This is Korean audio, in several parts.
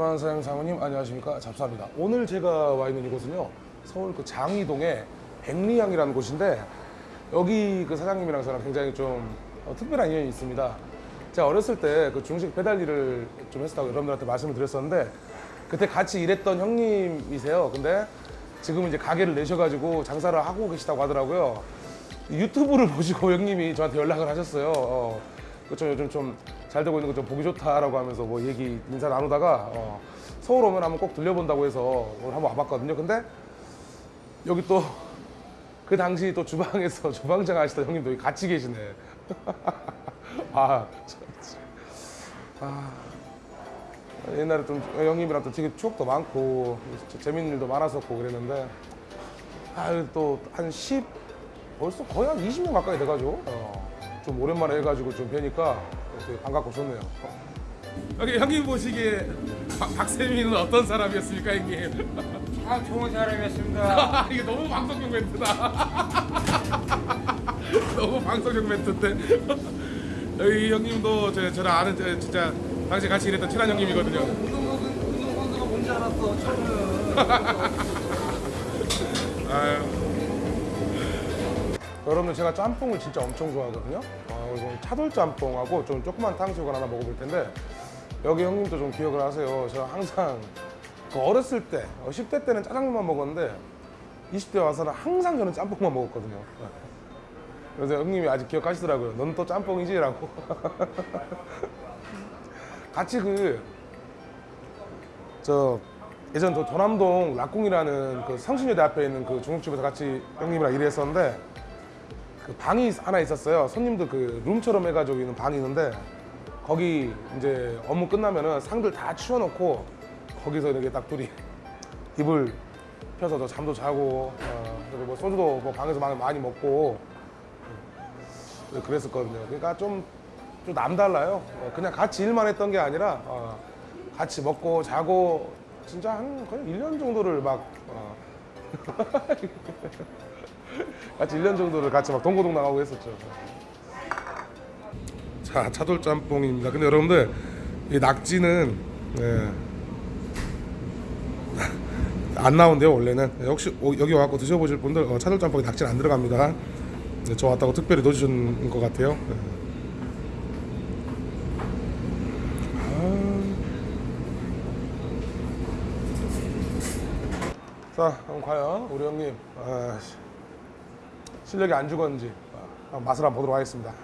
선한 사장 사모님 안녕하십니까 잡사입니다. 오늘 제가 와 있는 이곳은요 서울 그 장이동의 백리향이라는 곳인데 여기 그 사장님이랑 저랑 굉장히 좀 어, 특별한 인연이 있습니다. 제가 어렸을 때 그 중식 배달 일을 좀 했었다고 여러분들한테 말씀을 드렸었는데 그때 같이 일했던 형님이세요. 근데 지금 이제 가게를 내셔가지고 장사를 하고 계시다고 하더라고요. 유튜브를 보시고 형님이 저한테 연락을 하셨어요. 어, 그쵸 요즘 좀 잘 되고 있는 거 좀 보기 좋다라고 하면서 뭐 얘기 인사 나누다가 어, 서울 오면 한번 꼭 들려본다고 해서 오늘 한번 와봤거든요. 근데 여기 또 그 당시 또 주방에서 주방장 하시던 형님도 같이 계시네. 아, 참, 참. 아, 옛날에 좀 형님이랑 또 되게 추억도 많고 재밌는 일도 많았었고 그랬는데 아, 또한 10, 벌써 거의 한 20년 가까이 돼가지고 어, 좀 오랜만에 해가지고 좀 뵈니까 반갑고 좋네요. 여기 형님 보시기에 박, 박세민은 어떤 사람이었습니까, 형님? 아 좋은 사람이었습니다. 이게 너무 방송용 멘트다. 너무 방송용 멘트인데. 여기 형님도 저, 저랑 아는 저, 진짜 당시 같이 일했던 친한 형님이거든요. 우승 선수가 뭔지 알았어. 처음은. 아유. 여러분들 제가 짬뽕을 진짜 엄청 좋아하거든요. 어, 그래서 차돌 짬뽕하고 좀 조그만 탕수육을 하나 먹어볼 텐데 여기 형님도 좀 기억을 하세요. 제가 항상 그 어렸을 때, 어, 10대 때는 짜장면만 먹었는데 20대 와서는 항상 저는 짬뽕만 먹었거든요. 그래서 형님이 아직 기억하시더라고요. 넌 또 짬뽕이지 라고. 같이 그 저 예전 저 도남동 락궁이라는 그 성신여대 앞에 있는 그 중국집에서 같이 형님이랑 일했었는데 그 방이 하나 있었어요. 손님들 그 룸처럼 해가지고 있는 방이 있는데 거기 이제 업무 끝나면은 상들 다 치워놓고 거기서 이렇게 딱 둘이 이불 펴서 저 잠도 자고 어, 뭐 소주도 뭐 방에서 많이, 먹고 어, 그랬었거든요. 그러니까 좀, 좀 남달라요. 어, 그냥 같이 일만 했던 게 아니라 어, 같이 먹고 자고 진짜 한 거의 1년 정도를 막 어, 같이 1년 정도를 같이 막 동고동 나가고 했었죠. 자, 차돌 짬뽕입니다. 근데 여러분들 이 낙지는 예, 안 나온대요 원래는. 예, 혹시 오- 여기 와갖고 드셔보실 분들 어, 차돌 짬뽕에 낙지는 안 들어갑니다. 네, 저 왔다고 특별히 넣어주신 것 같아요. 예. 자, 그럼 과연 우리 형님 아, 씨, 실력이 안 죽었는지 아, 한번 맛을 한번 보도록 하겠습니다.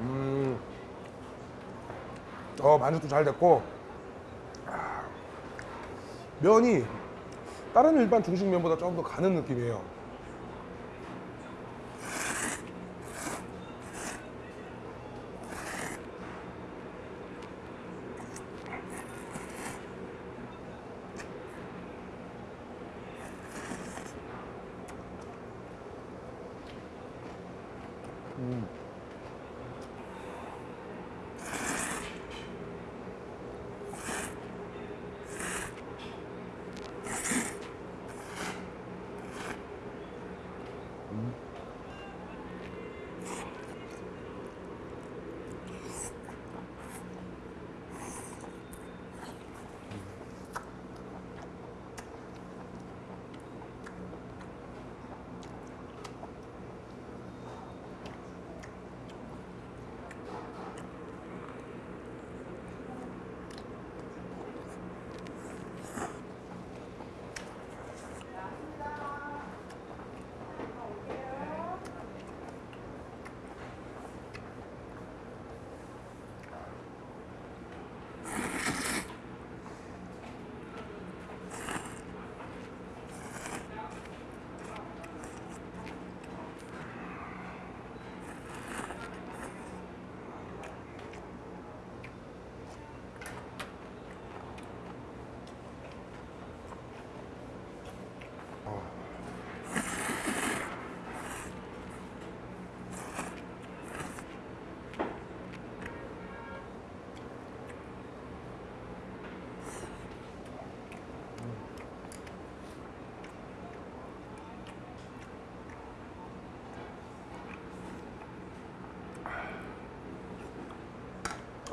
음, 어 만족도 잘 됐고 아, 면이 다른 일반 중식면보다 조금 더 가는 느낌이에요.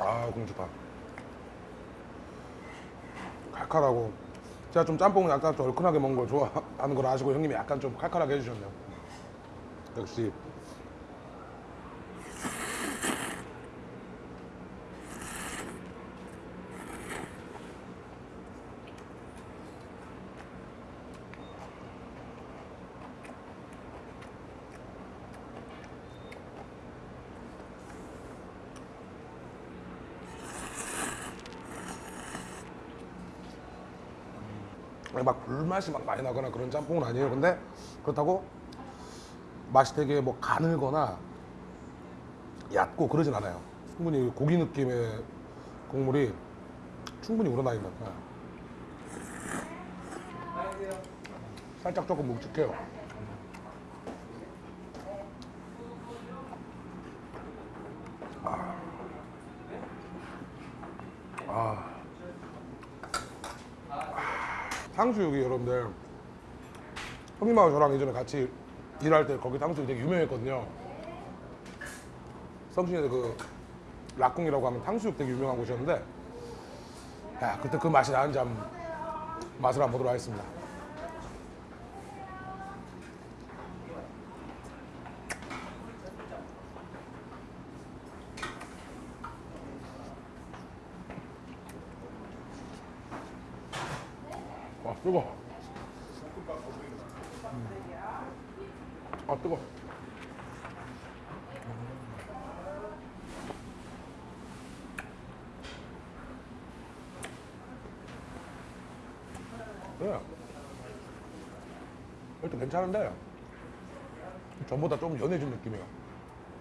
아 좋다. 칼칼하고. 제가 좀 짬뽕을 약간 좀 얼큰하게 먹는 걸 좋아하는 걸 아시고 형님이 약간 좀 칼칼하게 해주셨네요. 역시 막 불맛이 막 많이 나거나 그런 짬뽕은 아니에요. 근데 그렇다고 맛이 되게 뭐 가늘거나 얕고 그러진 않아요. 충분히 고기 느낌의 국물이 충분히 우러나 있는. 예. 살짝 조금 묵직해요. 탕수육이 여러분들 형님하고 저랑 예전에 같이 일할 때 거기 탕수육이 되게 유명했거든요. 성신에 그 락궁이라고 하면 탕수육 되게 유명한 곳이었는데 야 그때 그 맛이 나는지 한번 맛을 한번 보도록 하겠습니다. 와 뜨거. 아 뜨거. 네. 일단 괜찮은데 전보다 좀 연해진 느낌이에요.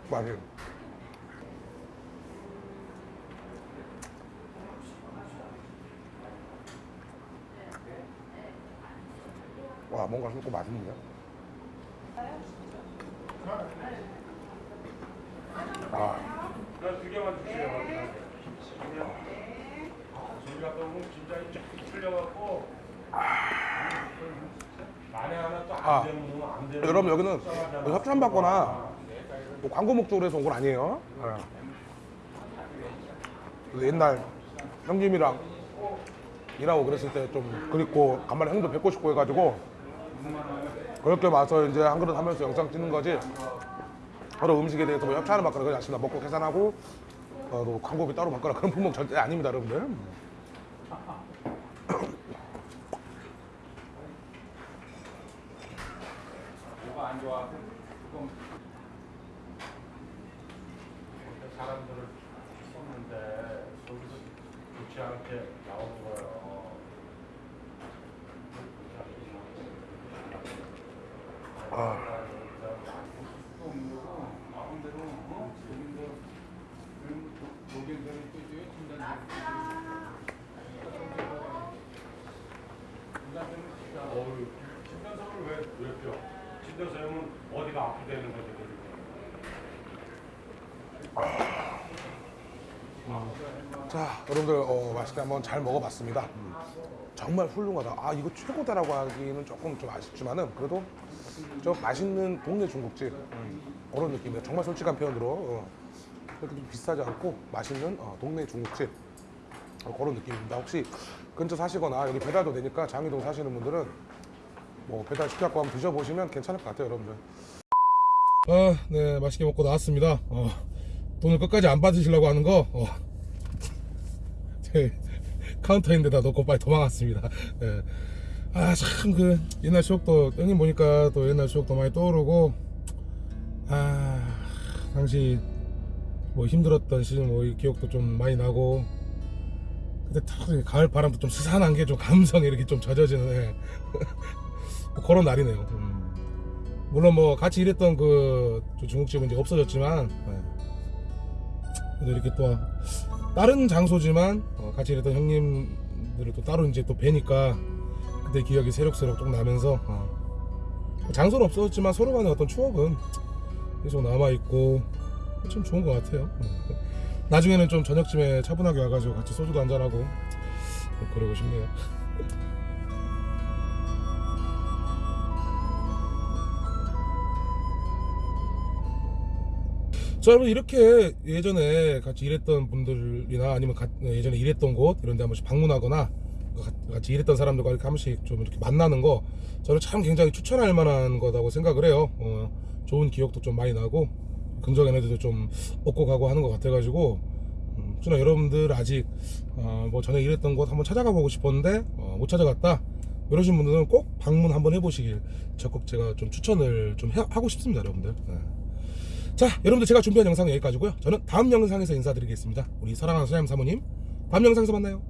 맛이. 와 뭔가 sul고 맛있는데? 아, 두 개만 주세요. 저희가 너무 진짜 쫙 틀려갖고 만에 하나 또 아. 안 되면 안 되는. 여러분 여기는 협찬 받거나 뭐 광고 목적으로 해서 온 건 아니에요. 네. 옛날 형님이랑 일하고 그랬을 때 좀 그립고 간만에 형도 뵙고 싶고 해가지고 그렇게 와서 이제 한 그릇 하면서 영상 찍는 거지. 서로 음식에 대해서 뭐 협찬을 받거나 그러지 않습니다. 먹고 계산하고 어, 또 광고비 따로 받거나 그런 품목 절대 아닙니다, 여러분들. 사람들을 썼는데 거기서 좋지 않게 나오는 거예요. 어우, 진단서를 왜, 왜 펴? 진단서면 어디가 아프다는 거지, 그게. 자, 여러분들 어, 맛있게 한번 잘 먹어봤습니다. 음. 정말 훌륭하다. 아 이거 최고다라고 하기는 조금 좀 아쉽지만은 그래도 저 맛있는 동네 중국집 음, 그런 느낌이에요. 정말 솔직한 표현으로 어, 그렇게 좀 비싸지 않고 맛있는 어, 동네 중국집 어, 그런 느낌입니다. 혹시 근처 사시거나 여기 배달도 되니까 장이동 사시는 분들은 뭐 배달 시켜갖고 한번 드셔보시면 괜찮을 것 같아요, 여러분들. 아, 네, 맛있게 먹고 나왔습니다. 어, 돈을 끝까지 안 받으시려고 하는 거 어, 제 카운터인데다 놓고 빨리 도망갔습니다. 예. 아, 참, 그, 옛날 추억도, 형님 보니까 또 옛날 추억도 많이 떠오르고, 아, 당시 뭐 힘들었던 시즌 뭐이 기억도 좀 많이 나고, 근데 탁 가을 바람도 좀 스산한 게 좀 감성이 이렇게 좀 젖어지는, 예. 뭐 그런 날이네요. 음. 물론 뭐 같이 일했던 그 중국집은 이제 없어졌지만, 예. 그래도 이렇게 또 다른 장소지만 어, 같이 일했던 형님들을 또 따로 이제 또 뵈니까 그때 기억이 새록새록 좀 나면서 어, 장소는 없어졌지만 서로 간의 어떤 추억은 계속 남아있고 참 좋은 것 같아요 어. 나중에는 좀 저녁쯤에 차분하게 와가지고 같이 소주도 한잔하고 그러고 싶네요 자, 여러분 이렇게 예전에 같이 일했던 분들이나 아니면 가- 예전에 일했던 곳 이런 데 한 번씩 방문하거나 가- 같이 일했던 사람들과 이렇게 한 번씩 좀 이렇게 만나는 거 저는 참 굉장히 추천할 만한 거라고 생각을 해요. 어, 좋은 기억도 좀 많이 나고 긍정 에너지도 좀 얻고 가고 하는 것 같아 가지고 음, 혹시나 여러분들 아직 어, 뭐 전에 일했던 곳 한번 찾아가 보고 싶었는데 어, 못 찾아갔다 이러신 분들은 꼭 방문 한번 해보시길 적극 제가 좀 추천을 좀 해- 하고 싶습니다 여러분들 네. 자 여러분들 제가 준비한 영상은 여기까지고요. 저는 다음 영상에서 인사드리겠습니다. 우리 사랑하는 소장님 사모님 다음 영상에서 만나요